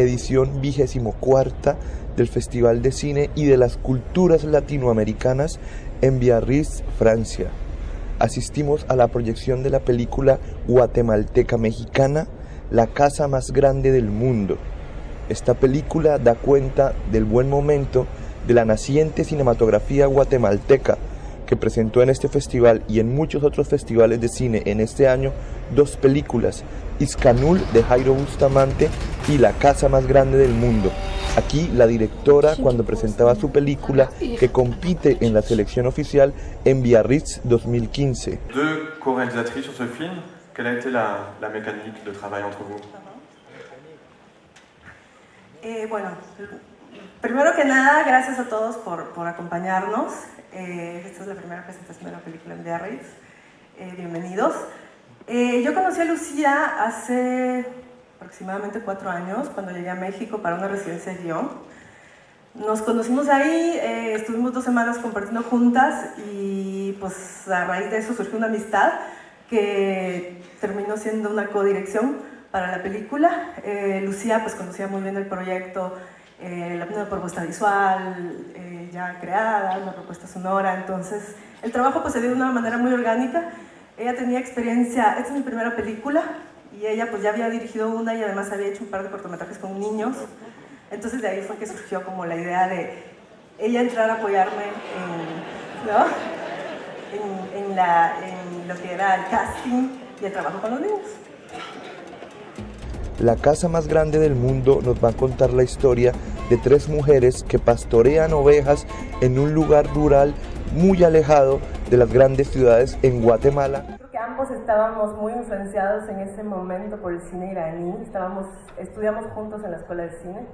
edición vigésimo cuarta del Festival de Cine y de las Culturas Latinoamericanas en Biarritz, Francia. Asistimos a la proyección de la película guatemalteca mexicana La casa más grande del mundo. Esta película da cuenta del buen momento de la naciente cinematografía guatemalteca que presentó en este festival y en muchos otros festivales de cine en este año dos películas, Iscanul de Jairo Bustamante y La casa más grande del mundo. Aquí la directora cuando presentaba su película que compite en la selección oficial en Biarritz 2015. Deux co-réalisatrices sur ce film, quelle a été la, la mécanique de travail entre vous Eh, bueno, primero que nada, gracias a todos por, por acompañarnos. Eh, esta es la primera presentación de la película en Biarritz. Eh, bienvenidos. Eh, yo conocí a Lucía hace aproximadamente cuatro años, cuando llegué a México para una residencia de guion. Nos conocimos ahí, eh, estuvimos dos semanas compartiendo juntas y pues a raíz de eso surgió una amistad que terminó siendo una codirección para la película. Eh, Lucía pues conocía muy bien el proyecto, eh, una propuesta visual eh, ya creada, una propuesta sonora, entonces el trabajo pues se dio de una manera muy orgánica. Ella tenía experiencia, esta es mi primera película y ella pues ya había dirigido una y además había hecho un par de cortometrajes con niños, entonces de ahí fue que surgió como la idea de ella entrar a apoyarme en, ¿no? en, en la, en lo que era el casting y el trabajo con los niños. La casa más grande del mundo nos va a contar la historia de tres mujeres que pastorean ovejas en un lugar rural muy alejado de las grandes ciudades en Guatemala. Creo que ambos estábamos muy influenciados en ese momento por el cine iraní. Estudiamos juntos en la escuela de cine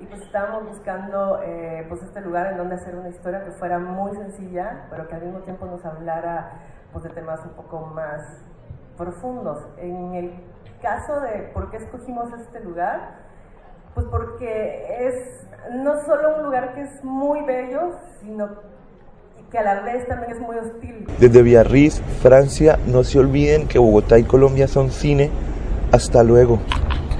y pues estábamos buscando eh, pues este lugar en donde hacer una historia que fuera muy sencilla, pero que al mismo tiempo nos hablara pues de temas un poco más profundos. En el caso de por qué escogimos este lugar, pues porque es no solo un lugar que es muy bello, sino que a la vez también es muy hostil. Desde Biarritz, Francia, no se olviden que Bogotá y Colombia son cine. Hasta luego.